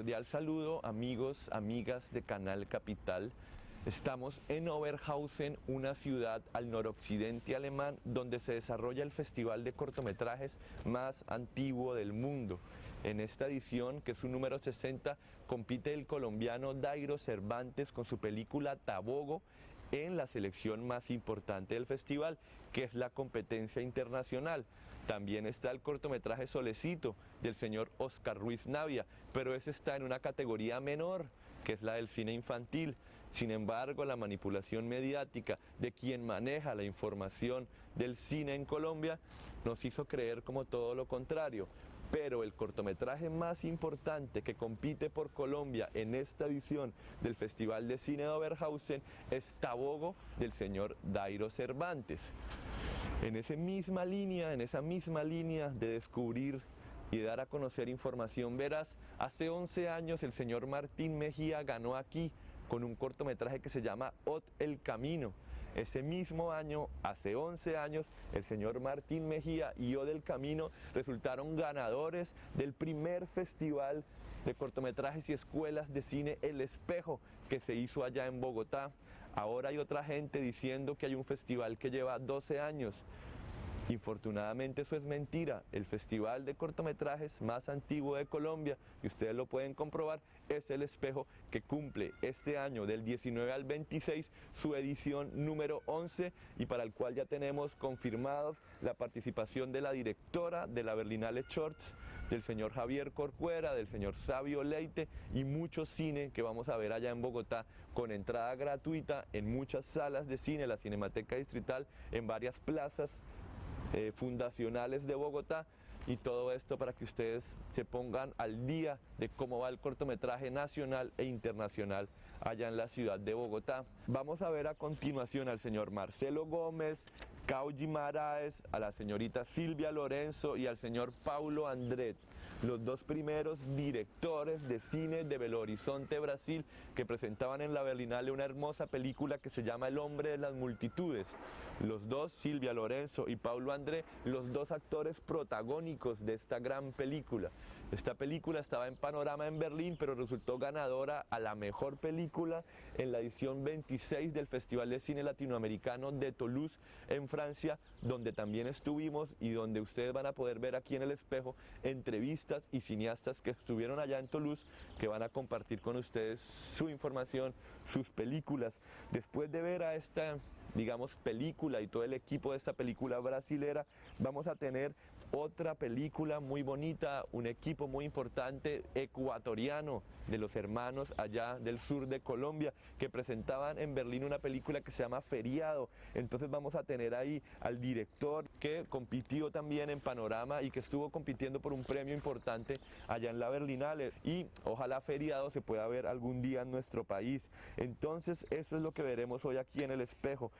Cordial saludo amigos, amigas de Canal Capital. Estamos en Oberhausen, una ciudad al noroccidente alemán donde se desarrolla el festival de cortometrajes más antiguo del mundo. En esta edición, que es su número 60, compite el colombiano Dairo Cervantes con su película Tabogo en la selección más importante del festival, que es la competencia internacional. También está el cortometraje Solecito del señor Oscar Ruiz Navia, pero ese está en una categoría menor, que es la del cine infantil. Sin embargo, la manipulación mediática de quien maneja la información del cine en Colombia nos hizo creer como todo lo contrario pero el cortometraje más importante que compite por Colombia en esta edición del Festival de Cine de Oberhausen es Tabogo del señor Dairo Cervantes. En esa misma línea, en esa misma línea de descubrir y dar a conocer información veraz, hace 11 años el señor Martín Mejía ganó aquí con un cortometraje que se llama Ot el Camino. Ese mismo año, hace 11 años, el señor Martín Mejía y Ot el Camino resultaron ganadores del primer festival de cortometrajes y escuelas de cine El Espejo que se hizo allá en Bogotá. Ahora hay otra gente diciendo que hay un festival que lleva 12 años. Infortunadamente eso es mentira. El festival de cortometrajes más antiguo de Colombia, y ustedes lo pueden comprobar, es El Espejo que cumple este año del 19 al 26 su edición número 11 y para el cual ya tenemos confirmados la participación de la directora de la Berlinale Shorts, del señor Javier Corcuera, del señor Sabio Leite y mucho cine que vamos a ver allá en Bogotá con entrada gratuita en muchas salas de cine, la Cinemateca Distrital, en varias plazas eh, fundacionales de Bogotá y todo esto para que ustedes se pongan al día de cómo va el cortometraje nacional e internacional allá en la ciudad de Bogotá. Vamos a ver a continuación al señor Marcelo Gómez, Cauji Maraes, a la señorita Silvia Lorenzo y al señor Paulo Andret, los dos primeros directores de cine de Belo Horizonte, Brasil, que presentaban en la Berlinale una hermosa película que se llama El hombre de las multitudes. Los dos, Silvia Lorenzo y Paulo André, los dos actores protagónicos de esta gran película. Esta película estaba en panorama en Berlín, pero resultó ganadora a la mejor película en la edición 26 del Festival de Cine Latinoamericano de Toulouse en Francia, donde también estuvimos y donde ustedes van a poder ver aquí en el espejo entrevistas y cineastas que estuvieron allá en Toulouse, que van a compartir con ustedes su información, sus películas. Después de ver a esta digamos, película y todo el equipo de esta película brasilera, vamos a tener otra película muy bonita, un equipo muy importante ecuatoriano de los hermanos allá del sur de Colombia que presentaban en Berlín una película que se llama Feriado. Entonces vamos a tener ahí al director que compitió también en Panorama y que estuvo compitiendo por un premio importante allá en la Berlinale y ojalá Feriado se pueda ver algún día en nuestro país. Entonces eso es lo que veremos hoy aquí en el espejo.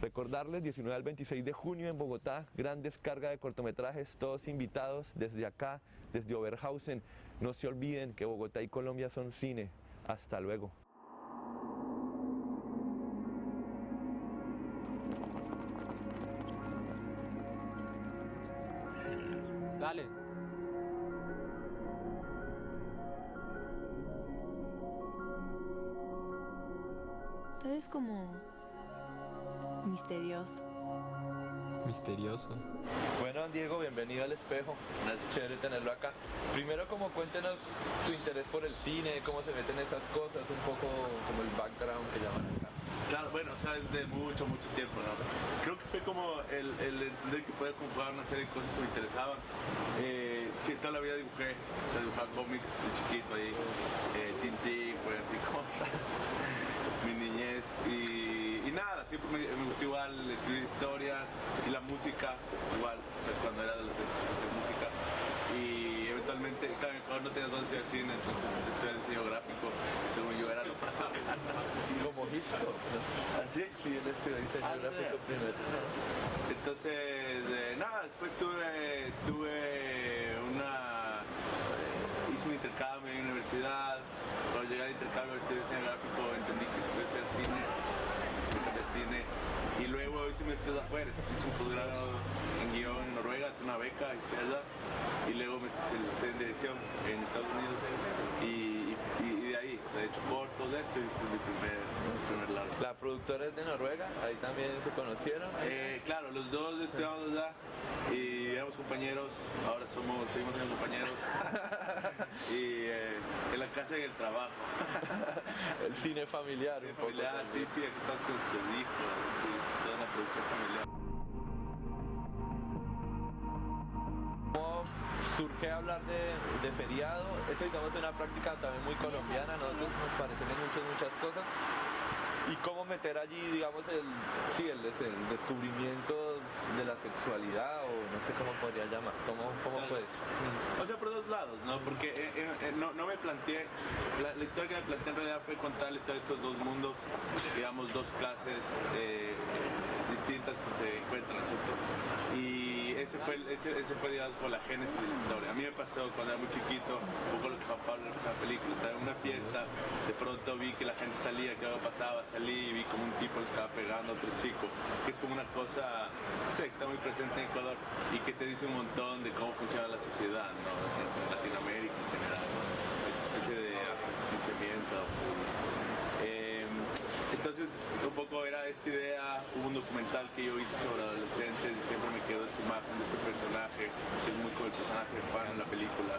Recordarles 19 al 26 de junio en Bogotá, gran descarga de cortometrajes, todos invitados desde acá, desde Oberhausen. No se olviden que Bogotá y Colombia son cine. Hasta luego. Dale. Tú eres como misterioso. Misterioso. Bueno, Diego, bienvenido al espejo. Gracias. Chévere tenerlo acá. Primero, como cuéntenos tu interés por el cine, cómo se meten esas cosas, un poco como el background que llaman acá. Claro, bueno, o sea, desde mucho, mucho tiempo, ¿no? Creo que fue como el, el entender que podía conjugar una serie de cosas que me interesaban. Eh, sí, toda la vida dibujé, o sea, dibujaba cómics de chiquito ahí, eh, Tintín, fue así como mi niñez y, siempre me, me, gustó igual escribir historias y la música, igual, o sea, cuando era adolescente pues, hacer música y eventualmente, claro, en Ecuador no tenías dónde estudiar cine, entonces empecé a estudiar diseño gráfico, según yo era lo pasado. Así como Hitchcock. ¿Así? Sí, él estudió diseño Ah, gráfico primero. Entonces, eh, nada, después tuve, tuve una... eh, hice un intercambio en la universidad. Cuando llegué al intercambio estudié diseño gráfico, entendí que se puede estudiar cine, estudiar cine. Y luego hice mis estudios afuera, hice un posgrado en guion en Noruega, tuve una beca y fui allá. Y luego me especialicé en dirección en Estados Unidos. Y, de esto y este es mi primer, primer largo. La productora es de Noruega, ahí también se conocieron. Eh, claro, los dos estudiamos allá y éramos compañeros, ahora somos, seguimos siendo compañeros. y eh, en la casa y en el trabajo. El cine familiar. Un poco familiar, sí, sí, aquí estamos con nuestros hijos, familiar. ¿Cómo surge hablar de, de feriado? Eso digamos es una práctica también muy colombiana, nosotros nos parecen en muchas, muchas cosas. Y cómo meter allí, digamos, el, sí, el descubrimiento de la sexualidad, o no sé cómo podría llamar, ¿cómo, cómo fue? O sea, por dos lados, ¿no? Porque eh, eh, eh, no, no me planteé, la, historia que me planteé en realidad fue contar la historia de estos dos mundos, digamos, dos clases distintas que se encuentran, ¿cierto? Y ese fue, ese, ese fue, digamos, como la génesis de la historia. A mí me pasó cuando era muy chiquito, un poco lo que Juan Pablo empezaba en la película, estaba en una fiesta, de pronto vi que la gente salía, que algo pasaba, salí y vi como un tipo le estaba pegando a otro chico, que es como una cosa, no sé, que está muy presente en Ecuador y que te dice un montón de cómo funciona la sociedad, ¿no? En, Latinoamérica en general, esta especie de ajusticiamiento. Entonces, un poco era esta idea, hubo un documental que yo hice sobre adolescentes y siempre me quedó esta imagen de este personaje, que es muy como el personaje de Juan en la película.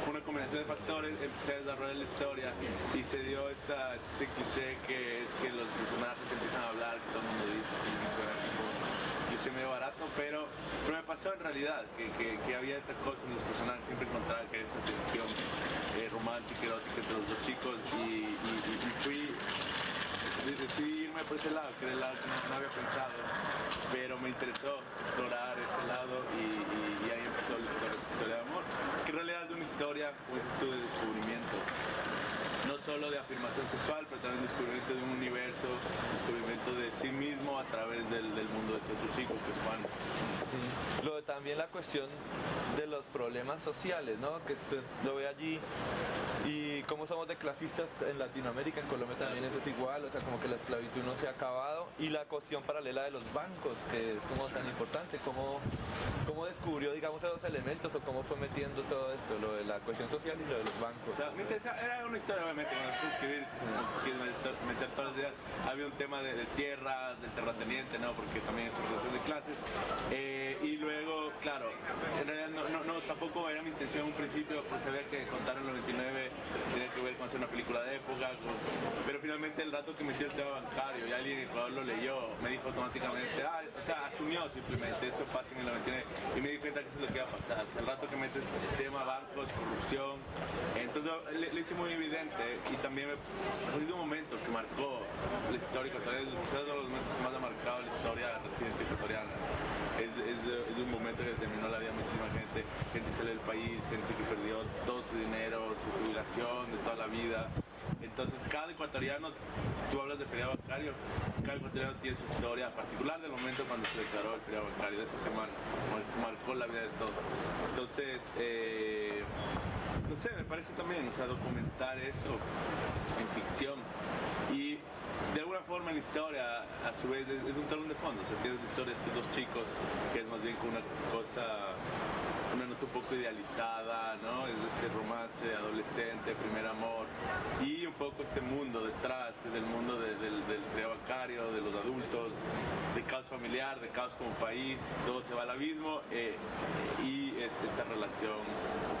Fue una combinación de factores, empecé a desarrollar la historia y se dio esta, este cliché que es que los personajes empiezan a hablar, que todo el mundo dice, sí, me suena así como medio barato, pero, pero me pasó en realidad, que, que, había esta cosa en los personajes, siempre encontraba que había esta tensión eh, romántica, erótica entre los dos chicos y, fui decidí irme por ese lado, que era el lado que no, había pensado, pero me interesó explorar este lado y, ahí empezó la historia, esta historia de amor, que en realidad es una historia, dices tú, de descubrimiento. Solo de afirmación sexual, pero también descubrimiento de un universo, descubrimiento de sí mismo a través del, del mundo de este otro chico que es Juan. Sí. Lo de también la cuestión de los problemas sociales, ¿no? Que usted lo ve allí y cómo somos de clasistas en Latinoamérica, en Colombia también eso es igual, o sea, como que la esclavitud no se ha acabado y la cuestión paralela de los bancos, que es como tan importante, cómo, cómo descubrió, digamos, esos elementos o cómo fue metiendo todo esto, lo de la cuestión social y lo de los bancos. O sea, era una historia obviamente, cuando empecé a escribir, quieres meter, meter todas las ideas, había un tema de, de tierras, del terrateniente, ¿no? Porque también es relación de clases. Eh, y luego, claro, en realidad no, no, no, tampoco era mi intención en un principio, pues sabía que contar el 99 tenía que ver con hacer una película de época, con- pero finalmente el rato que metí el tema bancario y alguien en Ecuador lo leyó, me dijo automáticamente, ah, o sea, asumió simplemente, esto pasa en el 99, y me di cuenta que eso es lo que iba a pasar, o sea, el rato que metes tema bancos, corrupción, entonces le, le hice muy evidente y también es un momento que marcó la historia ecuatoriana, quizás uno de los momentos que más ha marcado la historia residente ecuatoriana. Es, es, es un momento que determinó la vida de muchísima gente, gente que salió del país, gente que perdió todo su dinero, su jubilación de toda la vida. Entonces cada ecuatoriano, si tú hablas de feriado bancario, cada ecuatoriano tiene su historia particular del momento cuando se declaró el feriado bancario de esa semana, mar- marcó la vida de todos. Entonces, eh, no sé, me parece también, o sea, documentar eso en ficción. Y de alguna forma la historia a su vez es, un telón de fondo, o sea, tienes la historia de estos dos chicos que es más bien como una cosa, una nota un poco idealizada, ¿no? Es este romance adolescente, primer amor y un poco este mundo detrás, que es el mundo de- del, del feriado bancario, de los adultos, de caos familiar, de caos como país, todo se va al abismo eh, y es esta relación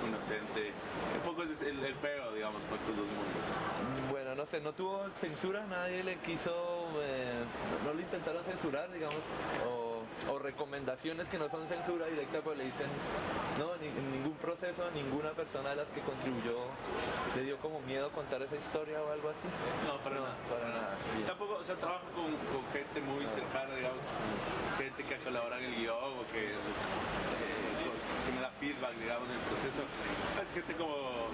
inocente, un poco es el, el digamos, con estos dos mundos. Bueno, no sé, no tuvo censura, nadie le quiso, eh, no le intentaron censurar, digamos, o, o recomendaciones que no son censura directa, pues le dicen, no, ni- en ningún proceso, ninguna persona de las que contribuyó le dio como miedo contar esa historia o algo así. No, para nada. Para nada. bien. Tampoco, o sea, trabajo con, con gente muy cercana, digamos, gente que ha colaborado en el guion o que, eh, que me da feedback, digamos, en el proceso. Es gente como,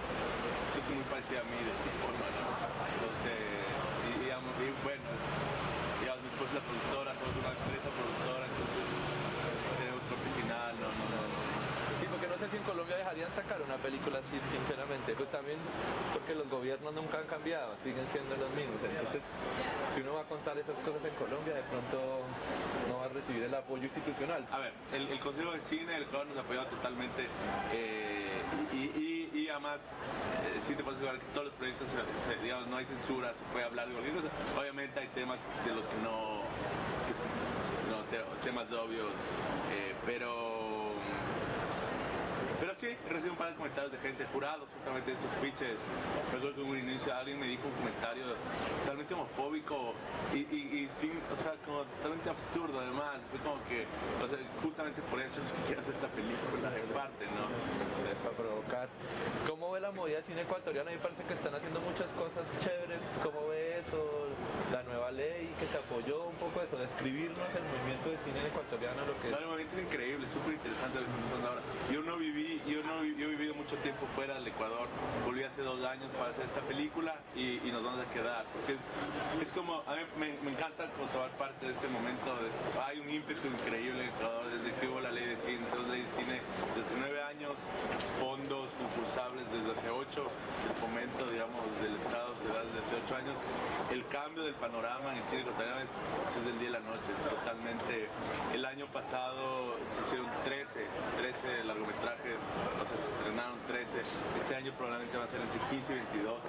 muy parecida a mí de su forma, ¿no? Entonces, y, digamos, y bueno, es- digamos, mi esposa es la productora, somos una empresa productora, entonces tenemos corte final, no, no, no. Sí, porque no sé si en Colombia dejarían sacar una película así, sinceramente. Pues también porque los gobiernos nunca han cambiado, siguen siendo los mismos. Entonces, si uno va a contar esas cosas en Colombia, de pronto no va a recibir el apoyo institucional. A ver, el, el Consejo de Cine del Ecuador nos apoyó totalmente eh, y, y- más, eh, sí te puedes jugar que todos los proyectos, no hay censura, se puede hablar de cualquier cosa. Obviamente hay temas de los que no, no te- temas obvios, eh, pero sí, recibí un par de comentarios de gente, jurados justamente estos pitches. Recuerdo que en un inicio alguien me dijo un comentario totalmente homofóbico y, y, sin, o sea, como totalmente absurdo además. Fue como que, o sea, justamente por eso es que hacer esta película en parte, ¿no? Para provocar. ¿Cómo ve la movida cine ecuatoriano? A mí parece que están haciendo muchas cosas chéveres. ¿Cómo ve eso? La nueva ley que se apoyó un poco eso, describirnos el movimiento del cine ecuatoriano, lo que No, el movimiento es increíble, súper interesante lo que pasando ahora. Yo no viví, yo no yo he vivido mucho tiempo fuera del Ecuador. Volví hace dos años para hacer esta película y, y nos vamos a quedar. Porque es, es como, a mí me, encanta tomar parte de este momento. de- hay un ímpetu increíble en Ecuador desde que hubo la ley de cine. Entonces, ley de cine desde nueve años, fondos concursables desde hace ocho, el fomento, digamos, del Estado se da desde hace ocho años. El cambio del panorama en el cine ecuatoriano es, es el día y la noche, es totalmente... El año pasado se hicieron 13, 13 largometrajes, o sea, se estrenaron 13. Este año probablemente va a ser entre 15 y 22.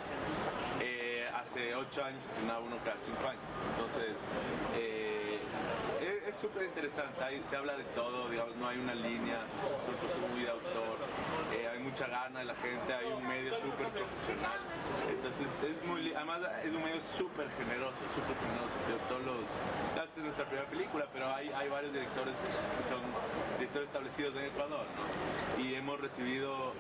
Eh, hace 8 años se estrenaba uno cada 5 años. Entonces, eh, es- súper interesante, ahí se habla de todo, digamos, no hay una línea, son cosas muy de autor, eh, hay mucha gana de la gente, hay un medio súper profesional, entonces es muy, además es un medio súper generoso, súper generoso, todos los, esta es nuestra primera película, pero hay, hay varios directores que son directores establecidos en Ecuador, ¿no? Y hemos recibido eh,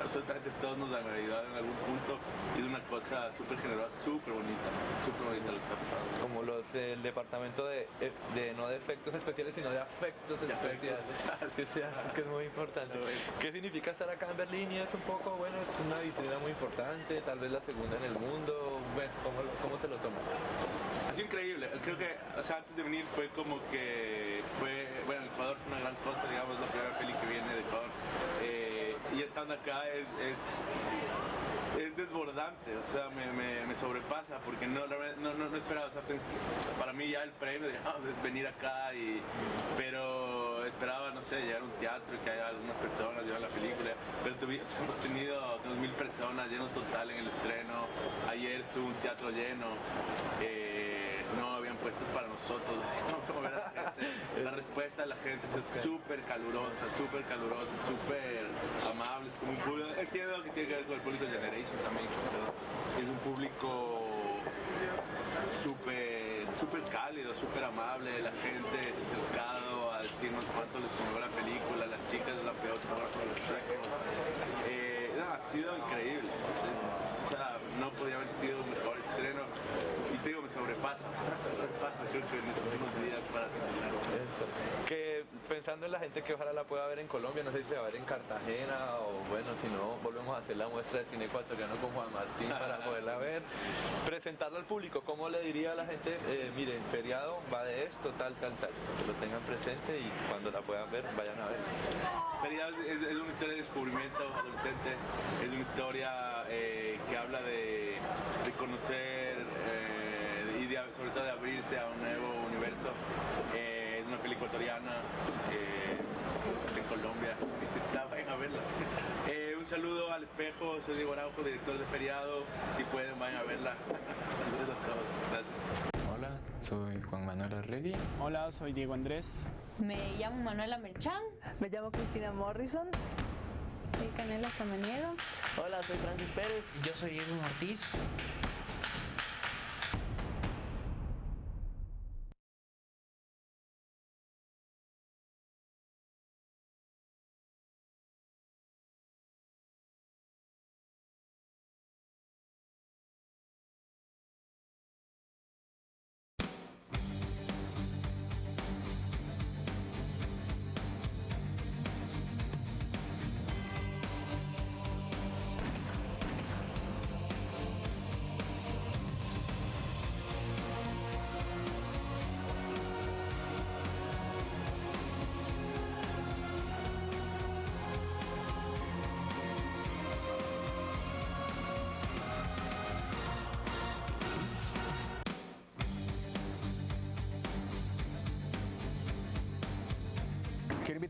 absolutamente todos nos han ayudado en algún punto y es una cosa súper generosa, súper bonita, súper bonita lo que está pasando. como los el departamento de, eh, de no de efectos especiales sino de afectos especiales especiales. que, es muy importante ¿qué significa estar acá en Berlín? y es un poco bueno es una vitrina muy importante tal vez la segunda en el mundo bueno, ¿cómo, cómo se lo toma? Ha sido increíble. Creo que, o sea, antes de venir fue como que fue, bueno, Ecuador fue una gran cosa, digamos, la primera peli que viene de Ecuador. Eh, y estando acá es, es, es desbordante, o sea, me, me, sobrepasa porque no, no, no, esperaba, o sea, pens- para mí ya el premio digamos, es venir acá, y, pero esperaba, no sé, llegar a un teatro y que haya algunas personas, llevar la película, pero tuvi- hemos tenido unos mil personas, lleno total en el estreno, ayer estuvo un teatro lleno, eh, no habían puestos para nosotros, así como ver a la gente. La respuesta de la gente es súper calurosa, súper calurosa, súper amable, es como un público, entiendo que tiene que ver con el público de Generation también, pero es un público súper súper cálido, súper amable, la gente se ha acercado a decirnos cuánto les conmovió la película, las chicas de la peor por los trejos. Eh, no, ha sido increíble, o sea, no podía haber sido un mejor estreno te digo, me sobrepasa, me sobrepasa, creo que necesito unos días para asimilar. Que pensando en la gente que ojalá la pueda ver en Colombia, no sé si se va a ver en Cartagena o bueno, si no, volvemos a hacer la muestra de cine ecuatoriano con Juan Martín para poderla ver. Presentarla al público, ¿cómo le diría a la gente? Eh, miren, feriado va de esto, tal, tal, tal. Que lo tengan presente y cuando la puedan ver, vayan a ver. Feriado es, es una historia de descubrimiento adolescente, es una historia eh, que habla de, de conocer sobre todo de abrirse a un nuevo universo. Eh, es una película ecuatoriana, eh, en Colombia, y se está, vayan a verla. Eh, un saludo al espejo, soy Diego Araujo, director de Feriado, si pueden vayan a verla. Saludos a todos, gracias. Hola, soy Juan Manuel Arregui. Hola, soy Diego Andrés. Me llamo Manuela Merchán. Me llamo Cristina Morrison. Soy Canela Samaniego. Hola, soy Francis Pérez. Y yo soy Edwin Ortiz.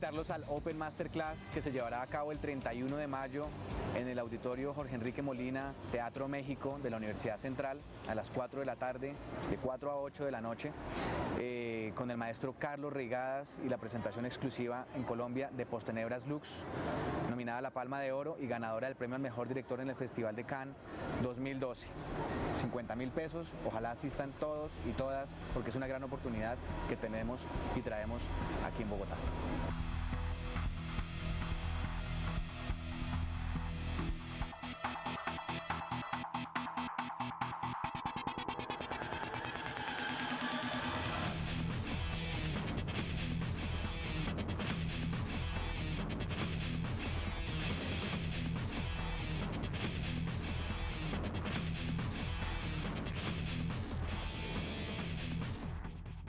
Invitarlos al Open Masterclass que se llevará a cabo el 31 de mayo en el auditorio Jorge Enrique Molina, Teatro México de la Universidad Central a las 4 de la tarde, de 4 a 8 de la noche, eh, con el maestro Carlos Reigadas y la presentación exclusiva en Colombia de Postenebras Lux, nominada a la Palma de Oro y ganadora del premio al mejor director en el Festival de Cannes 2012. 50 mil pesos, ojalá asistan todos y todas porque es una gran oportunidad que tenemos y traemos aquí en Bogotá.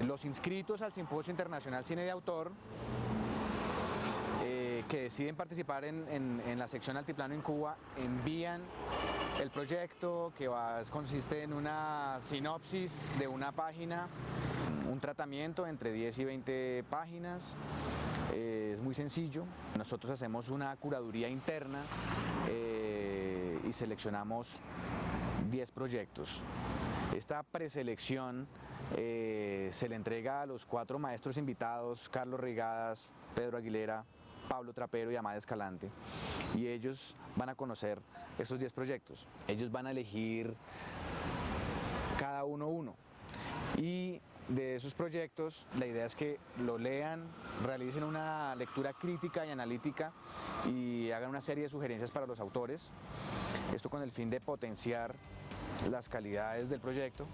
Los inscritos al Simposio Internacional Cine de Autor eh, que deciden participar en, la sección Altiplano en Cuba envían el proyecto que consiste en una sinopsis de una página, un tratamiento entre 10 y 20 páginas. eh, es muy sencillo. Nosotros hacemos una curaduría interna eh, y seleccionamos 10 proyectos. Esta preselección eh, se le entrega a los cuatro maestros invitados, Carlos Rigadas, Pedro Aguilera, Pablo Trapero y Amada Escalante. Y ellos van a conocer estos 10 proyectos. Ellos van a elegir cada uno uno. Y de esos proyectos, la idea es que lo lean, realicen una lectura crítica y analítica y hagan una serie de sugerencias para los autores. Esto con el fin de potenciar las calidades del proyecto.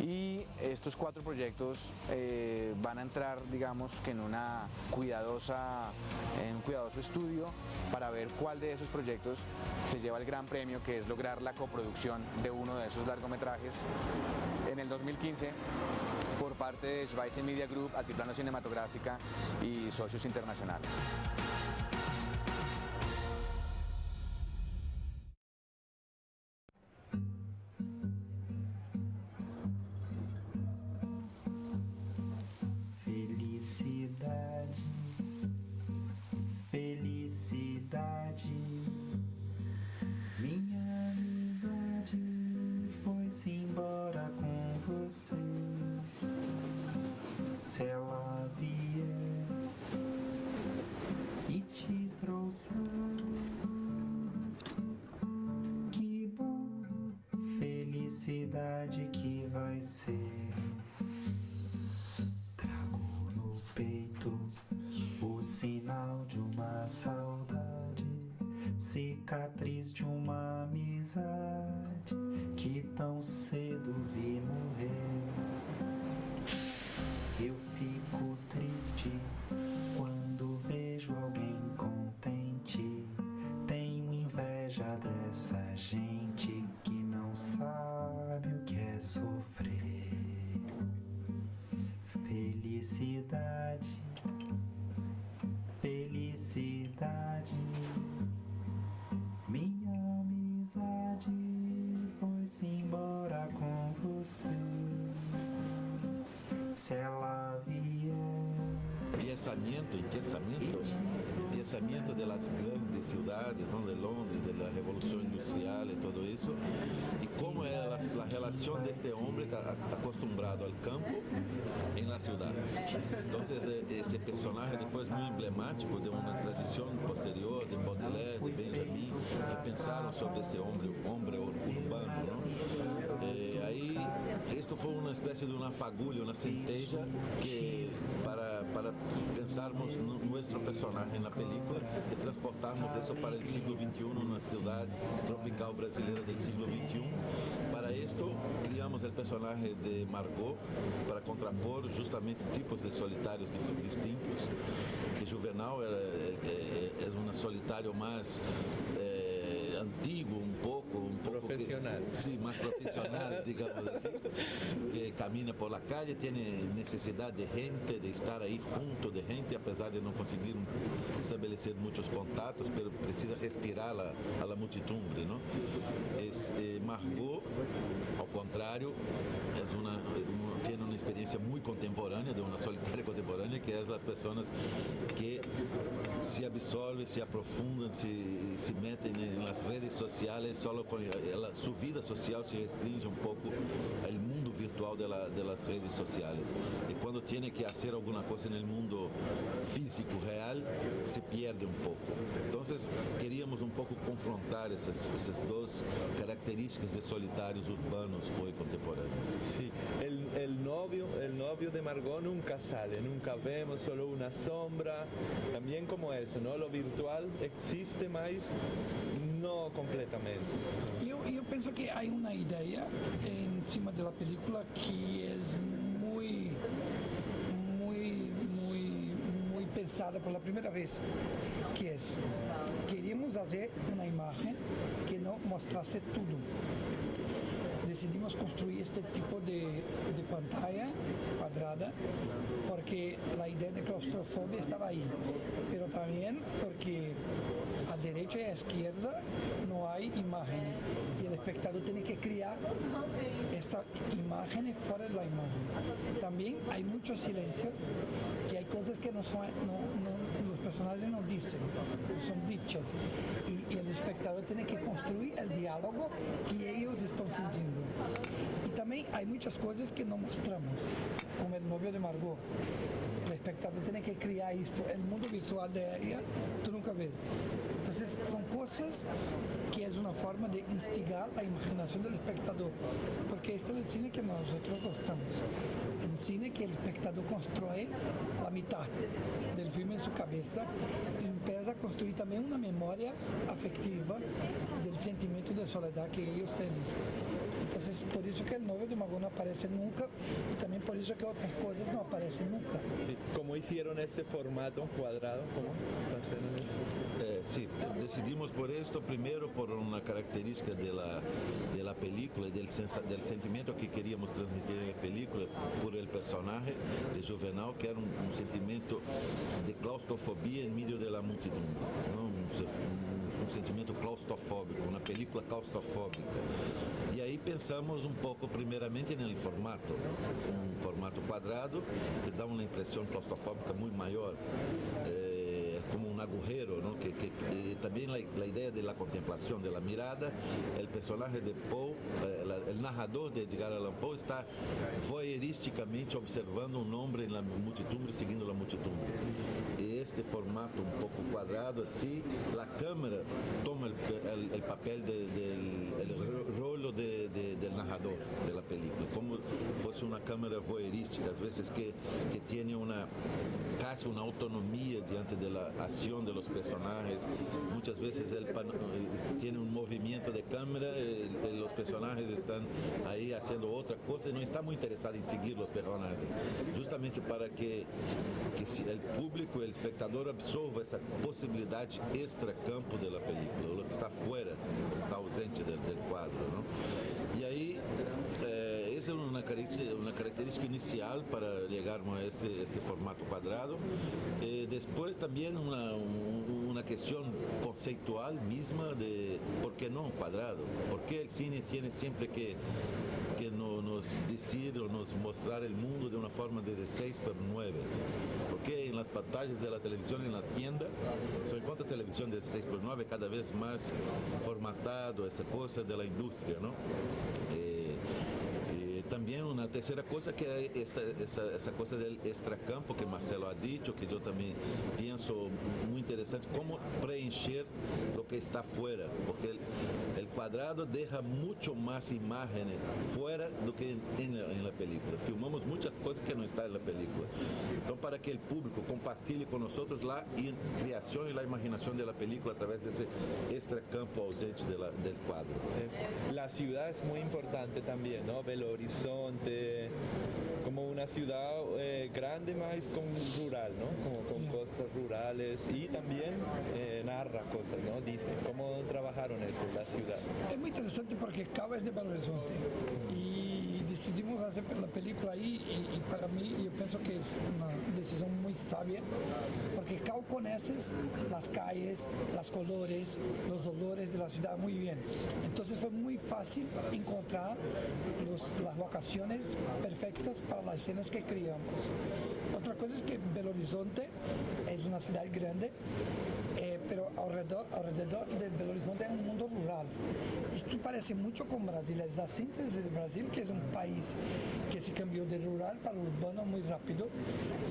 Y estos cuatro proyectos eh, van a entrar, digamos, en una cuidadosa, en un cuidadoso estudio para ver cuál de esos proyectos se lleva el gran premio, que es lograr la coproducción de uno de esos largometrajes en el 2015 por parte de Schweizer Media Group, Altiplano Cinematográfica y Socios Internacionales. Pensamiento y pensamiento, el pensamiento de las grandes ciudades, ¿no? de Londres, de la revolución industrial y todo eso, y cómo es la, la relación de este hombre acostumbrado al campo en la ciudad. Entonces, eh, este personaje después muy emblemático de una tradición posterior de Baudelaire, de Benjamin, que pensaron sobre este hombre, hombre urbano. ¿no? Eh, ahí, esto fue una especie de una fagulha, una centella que para, para pensarmos nu- nuestro personaje en la película y transportarmos eso para el siglo XXI, una ciudad tropical brasileña del siglo XXI. Para esto criamos el personaje de Margot para contrapor justamente tipos de solitarios dif- distintos. Que Juvenal era- é- é- es un solitario más... eh, eh, antiguo un poco, un Profesional. sí, más profesional, digamos así, que camina por la calle, tiene necesidad de gente, de estar ahí junto de gente, a pesar de no conseguir establecer muchos contactos, pero precisa respirar a la, a la muchedumbre, ¿no? Es, eh, Margot, ao contrário, é uma, uma- tiene una experiencia muy contemporánea, de una solitaria contemporánea, que es las personas que se absorben, se aprofundan, se, se meten en las redes sociales, solo con ela- su vida social se restringe un poco al mundo virtual de, la- de las redes sociales. Y cuando tiene que hacer alguna cosa en el mundo físico, real, se pierde un poco. Entonces queríamos un poco confrontar esas, esas dos características de solitarios urbanos hoy contemporáneos. Sí, el, novio, el novio de Margot nunca sale, nunca vemos, solo una sombra. También como eso, ¿no? Lo virtual existe más, no completamente. Eu, eu penso que há uma ideia em cima da película que é muito, muito, muito, muito pensada pela primeira vez, que é queríamos fazer uma imagem que não mostrasse tudo. Decidimos construir este tipo de, pantalla cuadrada porque la idea de claustrofobia estaba ahí, pero también porque a derecha y a izquierda no hay imágenes y el espectador tiene que crear esta imagen fuera de la imagen. También hay muchos silencios y hay cosas que no son, personajes no dicen, son dichas y, el espectador tiene que construir el diálogo que ellos están sintiendo. Y también hay muchas cosas que no mostramos, como el novio de Margot. El espectador tiene que crear esto, el mundo virtual de ella, tú nunca ves. Entonces son cosas que es una forma de instigar la imaginación del espectador, porque es el cine que nosotros gostamos. Cine que el espectador construye la mitad del filme en su cabeza y empieza a construir también una memoria afectiva del sentimiento de soledad que ellos tienen. Entonces, por eso que el novio de Mago no aparece nunca y también por eso que otras cosas no aparecen nunca. Sí, ¿Cómo hicieron ese formato eso? Eh, sí, decidimos por esto, primero por una característica de la, de la película del, sensa- del sentimiento que queríamos transmitir en la película por el personaje de Juvenal, que era un, un sentimiento de claustrofobia en medio de la multitud, ¿no? un, un- claustrofóbico, una película claustrofóbica. Y ahí pensamos un poco primeramente en el formato, un formato cuadrado te da una impresión claustrofóbica muy mayor. Eh, como un agujero, ¿no? que, que también la, idea de la contemplación, de la mirada, el personaje de Poe, eh, el narrador de Edgar Allan Poe está voyeurísticamente observando un hombre en la multitud, siguiendo la multitud. Este formato un poco cuadrado así, la cámara toma el, el- el papel de- del el ro- rolo de- de- del narrador de la película, como fosse una cámara voyeurística, a veces que, que tiene una casi una autonomía diante de la acción de los personajes. Muchas veces el eh, tiene un movimiento de cámara, eh, los personajes están ahí haciendo otra cosa y no está muy interesado en seguir los personajes. Justamente para que, que el público, el espectador absorba esa posibilidad extra campo de la película, lo que está que está ausente del, del cuadro. ¿no? Y ahí eh, esa característica, característica inicial para llegar a este, este formato cuadrado. Eh, después también una, un- una cuestión conceptual misma de por qué no un cuadrado, por qué el cine tiene siempre que, que nos decir o nos mostrar el mundo de una forma de 6 por 9. Porque en las pantallas de la televisión, en la tienda, se encuentra televisión de 6 por 9 cada vez más formatado, esa cosa de la industria, ¿no? Eh, también una tercera cosa que es esa, esa, cosa del extracampo que Marcelo ha dicho, que yo también pienso muy interesante, cómo preencher lo que está fuera, porque el, el cuadrado deja mucho más imágenes fuera do que en, en la, en la película. Filmamos muchas cosas que no están en la película. Entonces, para que el público compartilhe con nosotros la creación y la imaginación de la película a través de ese extracampo ausente de la- del cuadro. La ciudad es muy importante también, ¿no? Belo Horizonte, como una ciudad eh, grande más con rural, ¿no? Como con cosas rurales y también eh, narra cosas, ¿no? Dice, ¿cómo trabajaron eso, la ciudad? Es muy interesante porque Cabo es de Belo Horizonte y decidimos hacer la película ahí y, y para mí yo pienso que es una decisión muy sabia porque Cabo conoces las calles, los colores, los olores de la ciudad muy bien. Entonces fue muy fácil encontrar los- las locaciones perfectas para las escenas que creamos. Otra cosa es que Belo Horizonte es una ciudad grande, pero alrededor, alrededor de Belo Horizonte es un mundo rural. Esto parece mucho con Brasil, es la síntesis de Brasil, que es un país que se cambió de rural para urbano muy rápido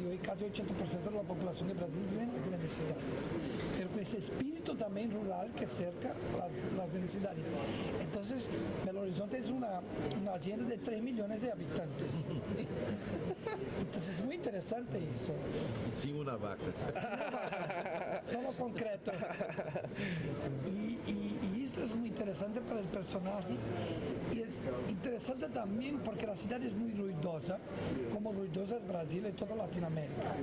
y hoy casi 80% de la población de Brasil vive en las grandes ciudades, pero con ese espíritu también rural que cerca las, las grandes ciudades. Entonces, Belo Horizonte es una, una hacienda de 3 millones de habitantes. Entonces es muy interesante eso. Sin una vaca. Solo concreto. Y, y- y eso es muy interesante para el personaje. Y es interesante también porque la ciudad es muy ruidosa, como ruidosa es Brasil y toda Latinoamérica.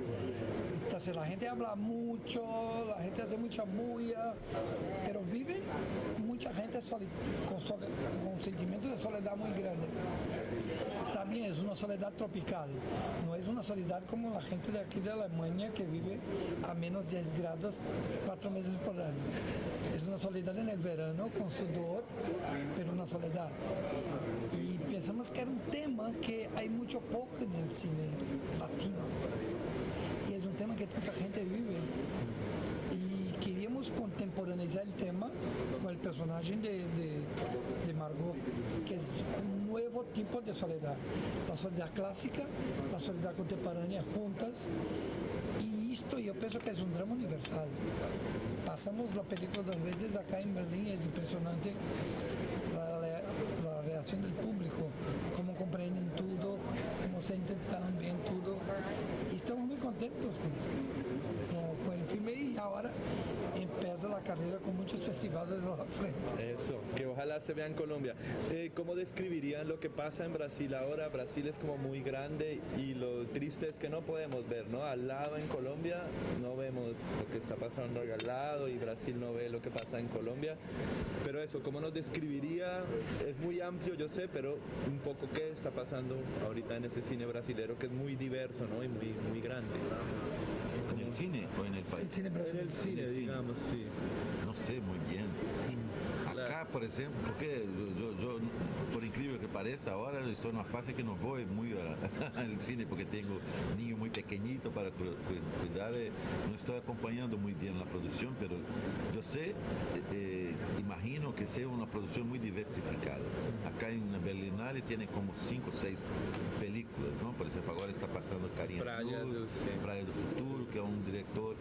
Entonces la gente habla mucho, la gente hace mucha bulla, pero vive mucha gente con, con un sentimiento de soledad muy grande. Está bien, es una soledad tropical, no es una soledad como la gente de aquí de Alemania que vive a menos 10 grados cuatro meses por año. Es una soledad en el verano con sudor, pero una soledad. Y pensamos que era un tema que hay mucho poco en el cine latino. Que tanta gente vive. Y queríamos contemporaneizar el tema con el personaje de, de, Margot, que es un nuevo tipo de soledad. La soledad clásica, la soledad contemporánea juntas. Y esto yo pienso que es un drama universal. Pasamos la película dos veces acá en Berlín es impresionante la, reacción del público, cómo comprenden todo, cómo se intentan bien todo. Y estamos muy contentos con, con- con el filme y ahora empieza la carrera con muchos festivales a la frente. Eso, que ojalá se vea en Colombia. Eh, ¿Cómo describirían lo que pasa en Brasil ahora? Brasil es como muy grande y lo triste es que no podemos ver, ¿no? Al lado en Colombia no vemos lo que está pasando al lado y Brasil no ve lo que pasa en Colombia. Pero eso, ¿cómo nos describiría? Es muy amplio, yo sé, pero un poco qué está pasando ahorita en ese cine brasilero que es muy diverso, ¿no? Y muy, muy grande. ¿En el cine o en el país? cine En el cine, digamos, sí. No sé muy bien. Acá, por exemplo, porque yo, yo- yo, por incrível que pareça, agora eu estou numa fase que não vou muito a- ao cine porque tenho niño muito pequeñito para cu- cu- cuidar. e Não estou acompanhando muito bem a produção, mas eu sei, eh, que sea una producción diversificada. Acá na Berlinale tem como cinco, seis películas, não? Por exemplo, agora está passando Carinha Praia Luz, do Praia do Futuro, que é um diretor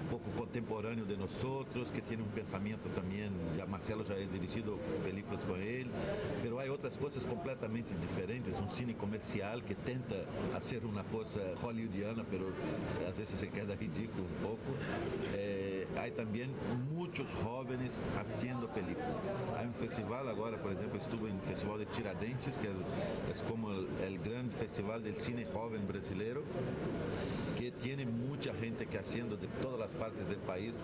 um pouco contemporâneo de outros, que tem um pensamento também. Já Marcelo já é dirigido películas com ele, mas há outras coisas completamente diferentes, um cine comercial que tenta ser uma coisa hollywoodiana, mas às vezes se queda ridículo um pouco. Eh, há também muitos jovens fazendo películas. Há um festival agora, por exemplo, estuve no Festival de Tiradentes, que é como o grande festival del cine jovem brasileiro, que tiene mucha gente que haciendo de todas las partes del país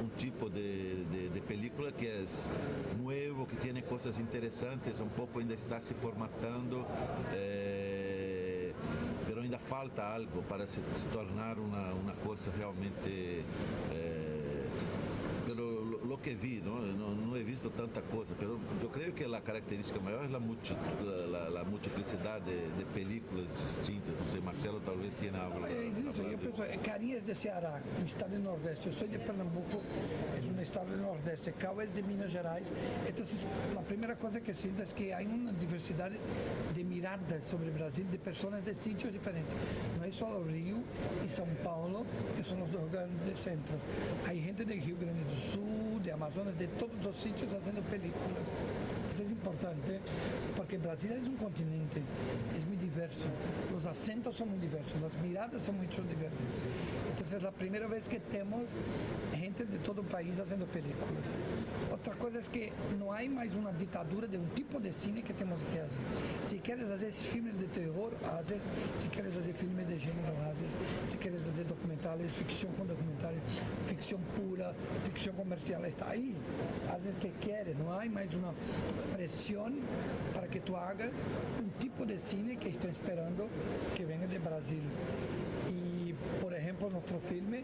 un tipo de, película que es nuevo, que tiene cosas interesantes, un poco ainda está se formatando, eh, pero ainda falta algo para se, tornar una, una cosa realmente... eh, lo, lo que vi, ¿no? No, no he visto tanta cosa, pero yo creo que la característica mayor es la, multi- la, la- la multiplicidad de, de películas distintas. No sé, Marcelo tal vez tiene algo. Es eso, yo pienso, eh, Carinha es de Ceará, un estado del Nordeste. Yo soy de Pernambuco, es un estado del Nordeste. Cabo es de Minas Gerais. Entonces, la primera cosa que siento es que hay una diversidad de miradas sobre Brasil de personas de sitios diferentes. No es solo Río y São Paulo, que son los dos grandes centros. Hay gente de Rio Grande do Sul, de Amazonas. Amazonas, de todos los sitios haciendo películas. Eso es importante porque Brasil es un continente, es muy diverso, los acentos son muy diversos, las miradas son muy diversas. Entonces es la primera vez que tenemos gente de todo el país haciendo películas. Otra cosa es que no hay más una dictadura de un tipo de cine que tenemos que hacer. Si quieres hacer filmes de terror, haces. Si quieres hacer filmes de género, haces. Si quieres hacer documentales, ficción con documentales, ficción pura, ficción comercial, está ahí. Haces que quieres, no hay más una presión para que tú hagas un tipo de cine que estoy esperando que venga de Brasil. Y, por ejemplo, nuestro filme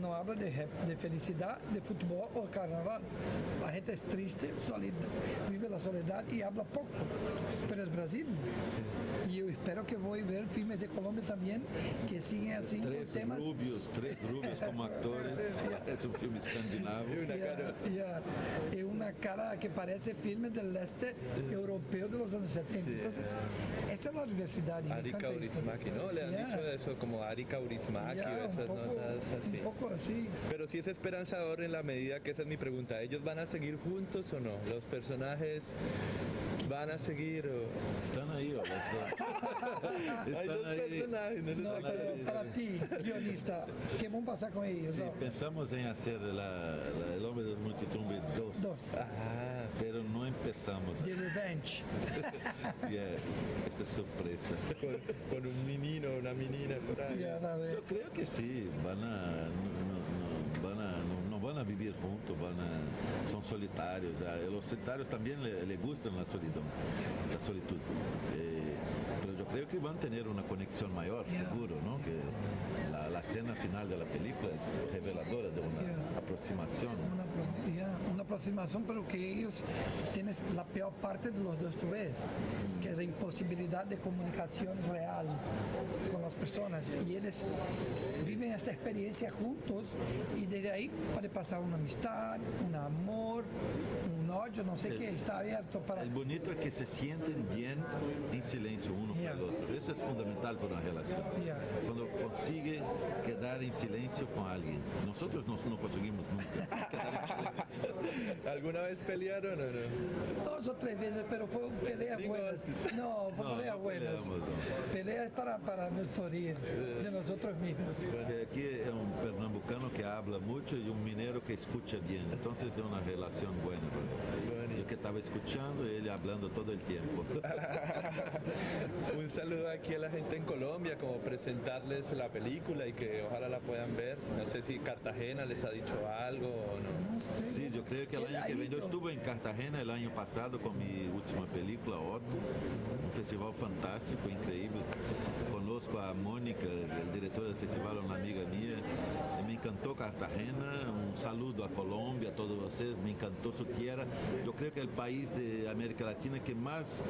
no habla de, de felicidad, de fútbol o carnaval. La gente es triste, solida, vive la soledad y habla poco. Pero es Brasil. Y yo espero que voy a ver filmes de Colombia también que siguen así Tres con temas. rubios, tres rubios como actores. es un filme escandinavo. Yeah, yeah. Y una cara que parece filme del este europeo de los años 70. Entonces, esa es la diversidad. y me Ari encanta esto. Kaurismäki, ¿no? Le han Yeah. dicho eso como Ari Kaurismäki Un poco- notas así. Un poco así. Pero sí es esperanzador en la medida que esa es mi pregunta. ¿Ellos van a seguir juntos o no? ¿Los personajes van a seguir o...? Están ahí, o los dos. Hay dos ahí. personajes, no No, Están pero ahí. para ti, guionista, ¿qué vamos a pasar con ellos? Sí, No. pensamos en hacer la, la- El Hombre de Multitumbre 2. Dos. Ah, Pero no empezamos. The Revenge. Yes, esta es sorpresa. con, con un menino, una menina por ahí. Sí. Yo creo que sí, van a, no, no- van a, no, no van a vivir juntos, van a, son solitarios. ya. Los solitarios también le, le gustan la solitud, la solitud. Eh, pero yo creo que van a tener una conexión mayor, Yeah. seguro, ¿no? Que la, la escena final de la película es reveladora de una Yeah. aproximación. Una, aproximación, pero que ellos tienen la peor parte de los dos que es la imposibilidad de comunicación real las personas. Y ellos viven esta experiencia juntos y desde ahí puede pasar una amistad, un amor, no sé qué, está abierto para... El bonito es que se sienten bien en silencio uno Yeah. con el otro. Eso es fundamental para una relación. Yeah. Cuando consigue quedar en silencio con alguien. Nosotros no, no conseguimos nunca quedar en silencio. ¿Alguna vez pelearon o no? Dos o tres veces, pero fue peleas Sí, buenas. No, fue No, peleas no buenas. peleamos, no. Peleas para, para nos de nosotros mismos. Aquí es un pernambucano que habla mucho y un minero que escucha bien. Entonces es una relación buena. Que estaba escuchando y él hablando todo el tiempo. Un saludo aquí a la gente en Colombia, como presentarles la película y que ojalá la puedan ver. No sé si Cartagena les ha dicho algo o no. Sí, yo creo que el año que viene, yo estuve en Cartagena el año pasado con mi última película, Otto, un festival fantástico, increíble. Conozco a Mónica, el director del festival, una amiga mía, encantó Cartagena, un saludo a Colombia, a todos ustedes, me encantó su tierra. Yo creo que el país de América Latina que más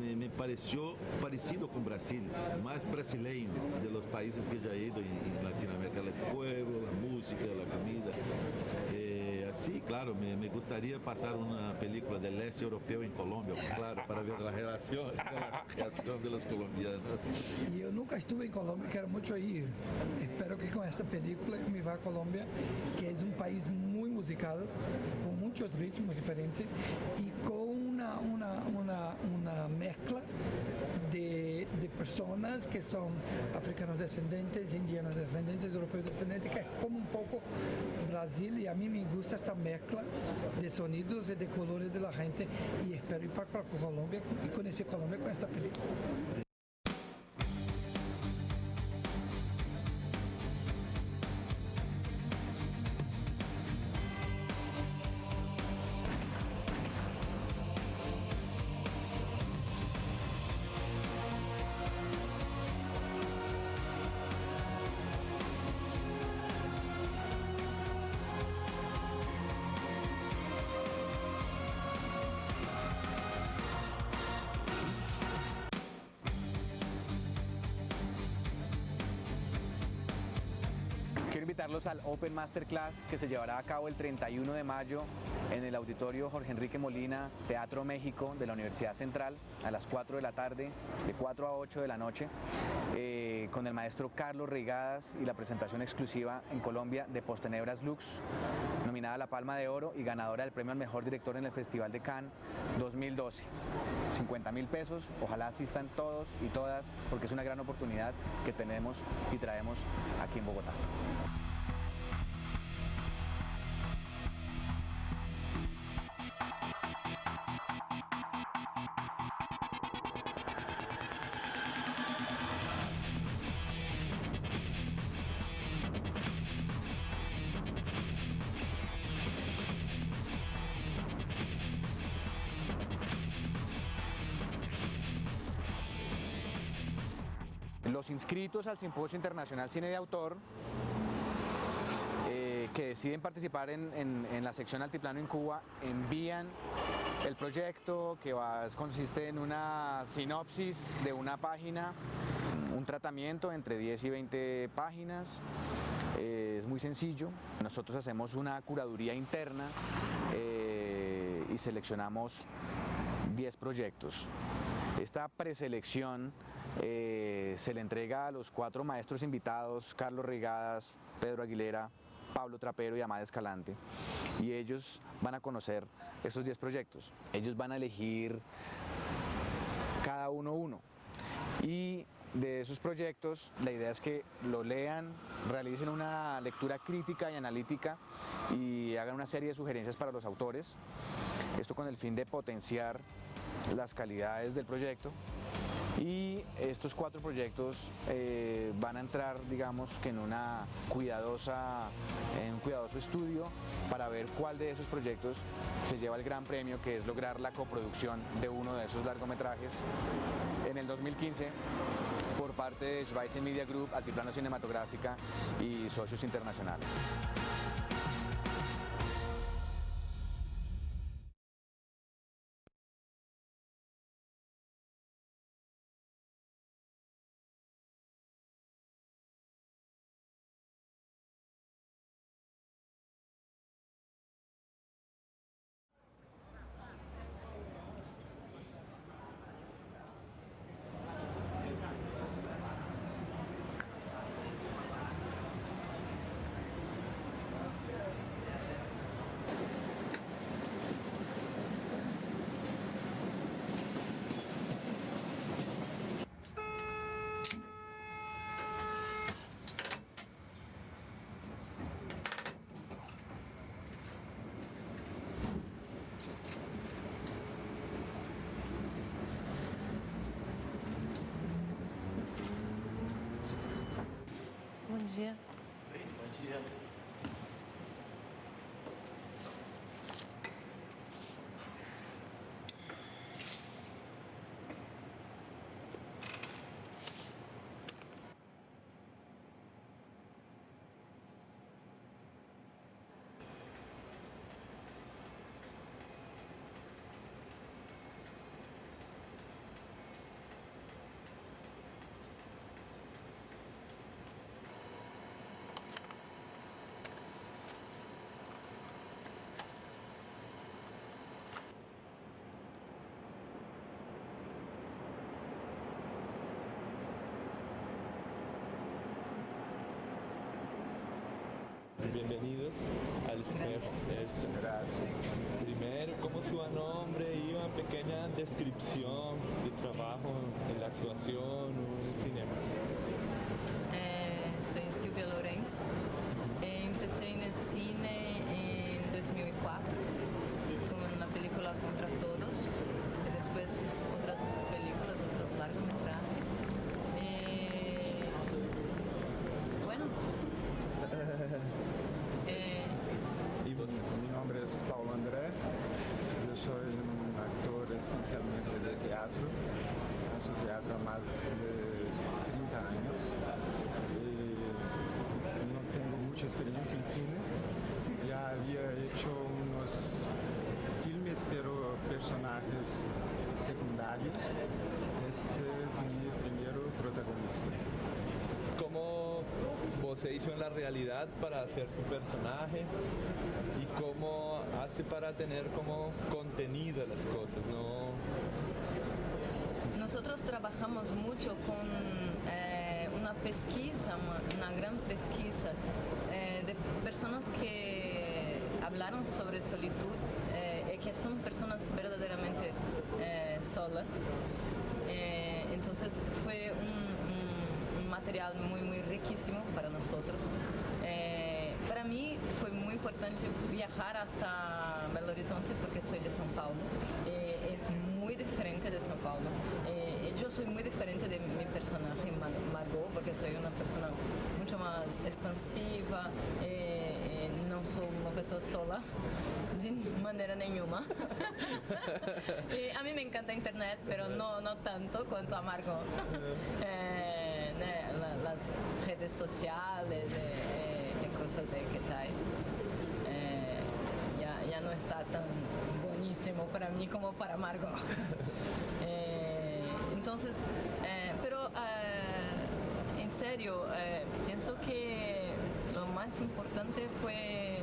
me, pareció parecido con Brasil, más brasileño de los países que ya he ido en, en Latinoamérica, el pueblo, la música, la comida. Así, claro, me, me gustaría pasar una película del este europeo en Colombia, claro, para ver la relación, la reacción de los colombianos. Y nunca estuve en Colombia, quiero mucho ir. Espero que con esta película me vá a Colombia, que es un país muy musical, con muchos ritmos diferentes y con una, una, mezcla de, de personas que son africanos descendentes, indianos descendentes, europeos descendentes, que es como un poco Brasil y a mí me gusta esta mezcla de sonidos y de colores de la gente y espero ir para Colombia y conocer Colombia con esta película. Invitarlos al Open Masterclass que se llevará a cabo el 31 de mayo en el auditorio Jorge Enrique Molina, Teatro México de la Universidad Central a las 4 de la tarde, de 4 a 8 de la noche, eh, con el maestro Carlos Reigadas y la presentación exclusiva en Colombia de Postenebras Lux, nominada a la Palma de Oro y ganadora del premio al mejor director en el Festival de Cannes 2012. 50 mil pesos, ojalá asistan todos y todas porque es una gran oportunidad que tenemos y traemos aquí en Bogotá. Inscritos al Simposio Internacional Cine de Autor eh, que deciden participar en, la sección Altiplano en Cuba envían el proyecto que va- consiste en una sinopsis de una página, un tratamiento entre 10 y 20 páginas. Eh, es muy sencillo. Nosotros hacemos una curaduría interna eh, y seleccionamos 10 proyectos. Esta preselección eh, se le entrega a los cuatro maestros invitados, Carlos Rigadas, Pedro Aguilera, Pablo Trapero y Amada Escalante, y ellos van a conocer estos 10 proyectos. Ellos van a elegir cada uno uno. Y de esos proyectos, la idea es que lo lean, realicen una lectura crítica y analítica y hagan una serie de sugerencias para los autores. Esto con el fin de potenciar las calidades del proyecto. Y estos cuatro proyectos eh, van a entrar, digamos, que en una cuidadosa, en un cuidadoso estudio para ver cuál de esos proyectos se lleva el gran premio, que es lograr la coproducción de uno de esos largometrajes en el 2015 por parte de Schweizer Media Group, Altiplano Cinematográfica y socios internacionales. Dia. Su nombre y una pequeña descripción de trabajo en la actuación o en el cinema? É, sou Silvia Lourenço. Eh, Empecé no cine em 2004 com a película Contra Todos. E depois fiz outras películas, outros largometrajes. Eh, bueno. Eh, ¿Y vos? Mi nombre es Paulo André, yo soy un actor esencialmente de teatro, hago teatro há más de 30 años y no tengo mucha experiencia en cine, ya había hecho unos filmes pero personajes secundarios, este es mi primer protagonista. ¿Cómo José hizo en la realidad para hacer su personaje y cómo hace para tener como contenido las cosas, ¿no? Nosotros trabajamos mucho con eh, una pesquisa, una, gran pesquisa eh, de personas que hablaron sobre solitud eh, y que son personas verdaderamente eh, solas. Entonces fue un, un- material muy, muy riquísimo para nosotros. Para mí fue muy importante viajar hasta Belo Horizonte porque soy de São Paulo. Soy muy diferente de mi personaje Ma- Margot porque soy una persona mucho más expansiva, eh, eh, no soy una persona sola de manera nenhuma. y a mí me encanta internet, pero no, no tanto cuanto a Margot. Eh, las redes sociales eh, eh, y cosas de que tais. Eh, ya, ya no está tan buenísimo para mí como para Margot. Entonces, eh, pero eh, en serio, eh, pienso que lo más importante fue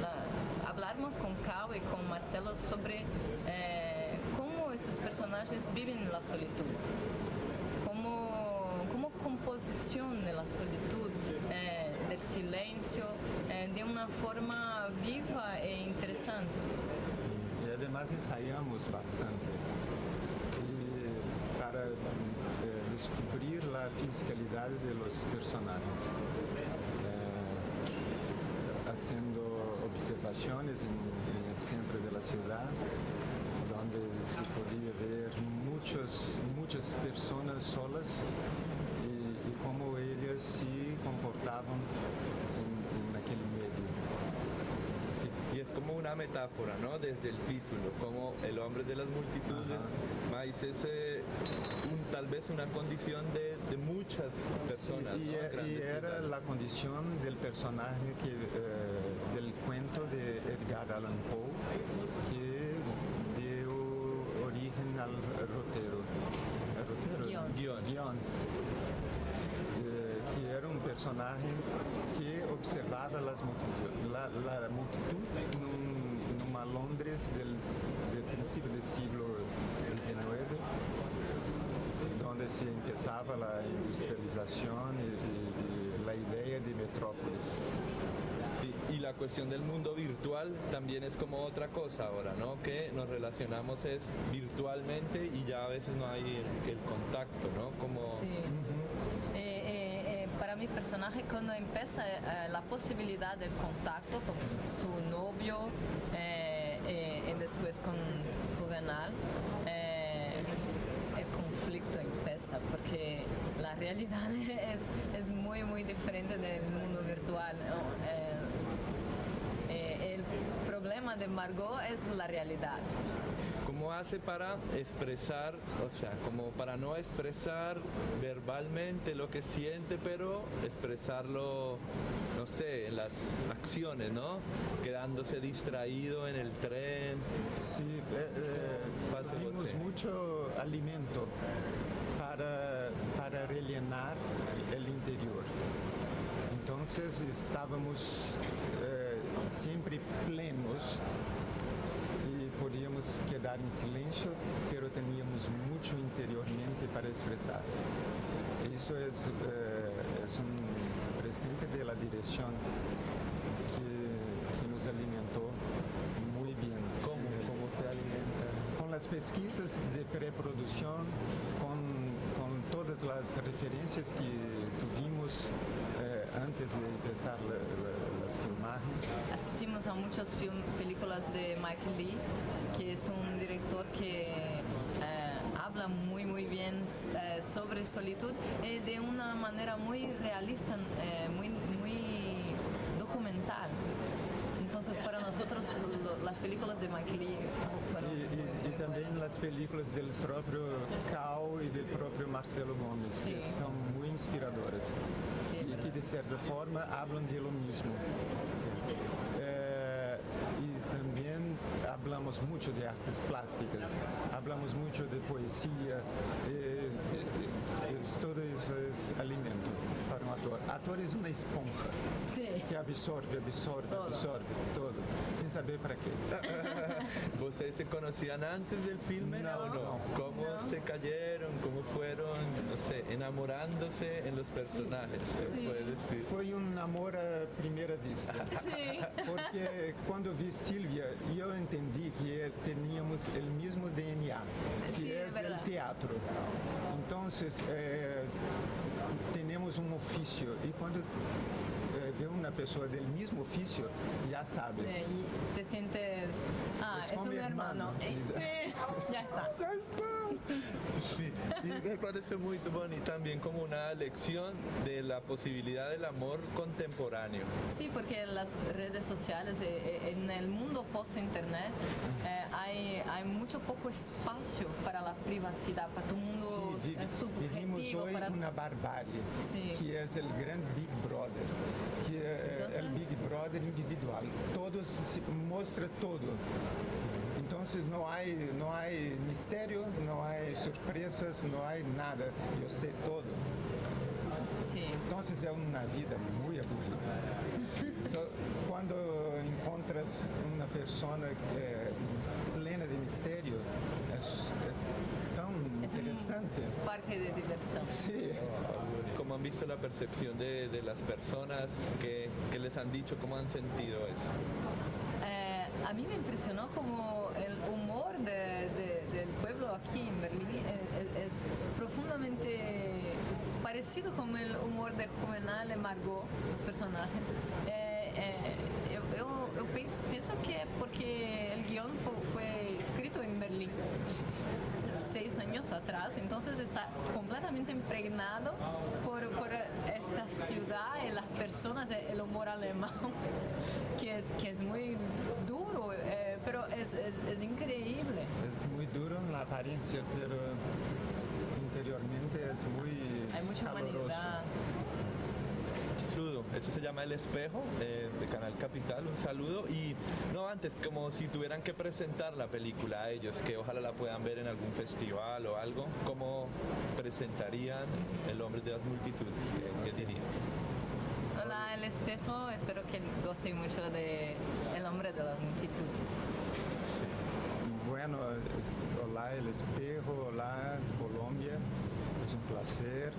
la- con Cao y con Marcelo sobre cómo esos personajes viven la solitud, como, como composición de la solitud, del silencio, de una forma viva e interesante. Y además ensayamos bastante. Y para eh, descubrir la fisicalidad de los personajes. Eh, haciendo observaciones en, en el centro de la ciudad, donde se podía ver muchos, muchas personas solas y, y cómo ellas se comportaban una metáfora, ¿no? Desde el título, como el hombre de las multitudes, más es eh, un- tal vez una condición de, de muchas personas. Sí, y, ¿no? e- y era ciudades. la condición del personaje que, eh, del cuento de Edgar Allan Poe que dio origen al rotero. ¿El rotero? Guión. Guión. Eh, que era un personaje que observaba las multitud- la, la multitud Londres del, del principio del siglo XIX donde se empezaba la industrialización y, y- y la idea de metrópolis. Sí, y la cuestión del mundo virtual también es como otra cosa ahora, ¿no? Que nos relacionamos es virtualmente y ya a veces no hay el, el contacto, ¿no? Como Sí. Eh, eh, eh, para mi personaje, cuando empieza eh, la posibilidad del contacto con su novio eh, y después con Juvenal, eh, el conflicto empieza porque la realidad es, es muy, muy diferente del mundo virtual. Eh, eh, el problema de Margot es la realidad. ¿Cómo hace para expresar, o sea, como para no expresar verbalmente lo que siente, pero expresarlo, no sé, en las acciones, ¿no? Quedándose distraído en el tren. Sí, eh, eh, mucho alimento para, para rellenar el interior. Entonces estábamos eh, siempre plenos podíamos quedar en silencio, pero teníamos mucho interiormente para expresar. Eso es, eh, es un presente de la dirección que, que nos alimentó muy bien. ¿Cómo, cómo se alimenta? Con las pesquisas de preproducción, con, con todas las referencias que tuvimos eh, antes de empezar la- las filmajes. Asistimos a muchas películas de Mike Lee, que es un director que eh, habla muy muy bien eh, sobre solitud eh, de una manera muy realista, eh, muy, muy documental. Entonces para nosotros lo- las películas de Mike Lee fu- fueron Y, muy, y- y muy también buenas. las películas del propio Cao y del propio Marcelo Gómez, que Sí. son muy inspiradoras Sí, es y que verdad. de cierta forma hablan de lo mismo. Eh, y también hablamos mucho de artes plásticas, hablamos mucho de poesía, eh, eh, Es- todo eso es alimento para un actor. Actor es una esponja que absorbe, absorbe, absorbe todo, sin saber para qué. ¿Ustedes se conocían antes del filme No, o no? no. ¿Cómo se cayeron? ¿Cómo fueron, no sé, enamorándose en los personajes? ¿Se puede decir? Foi um amor à primeira vista. Sí. Porque quando vi Silvia, eu entendi que teníamos o mesmo DNA, que Sí, es verdad. teatro. Então, eh, temos um ofício e quando vê uma pessoa do mesmo ofício, já sabes. Eh, y te sientes, ah, Es es, un hermano. hermano. Sí, ya está. Sí, y me parece muy y también como una lección de la posibilidad del amor contemporáneo. Sí, porque en las redes sociales, eh, eh, en el mundo post-internet, eh, hay, hay mucho poco espacio para la privacidad, para tu mundo Sí, eh, subjetivo. hoy Para... una barbarie, Sí. que es el gran Big Brother, que es el Entonces- Big Brother individual. Todos se muestra todo. Entonces no hay, no hay misterio, no hay sorpresas, no hay nada. Yo sé todo. Sí. Entonces es una vida muy aburrida. So, cuando encuentras una persona eh, plena de misterio, es eh, tan Es un interesante. parque de diversión. Sí. ¿Cómo han visto la percepción de, de las personas que, que les han dicho, cómo han sentido eso? Eh, a mí me impresionó como el humor de- de- del pueblo aquí en Berlín eh, es, es profundamente parecido con el humor de Juvenal y Margot, los personajes. Eh, eh, yo, yo- pienso, pienso que porque el guion fue, fue escrito en Berlín seis años atrás, entonces está completamente impregnado por, por esta ciudad y las personas, el humor alemán, que es, que es muy duro, eh, pero es, es, es increíble. Es muy duro en la apariencia, pero interiormente es muy Hay mucha caloroso. humanidad. Saludo, esto se llama El Espejo eh, de Canal Capital, un saludo y no antes, como si tuvieran que presentar la película a ellos, que ojalá la puedan ver en algún festival o algo, ¿cómo presentarían El Hombre de las Multitudes? ¿Qué, qué dirían? Hola, El Espejo, espero que gusten mucho de El Hombre de las Multitudes. Bueno, hola el espejo, hola Colombia, es un placer.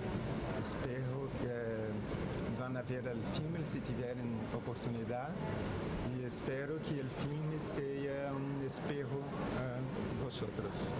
Espero que van a ver el filme si tienen oportunidad y espero que el filme sea un espejo a vosotros.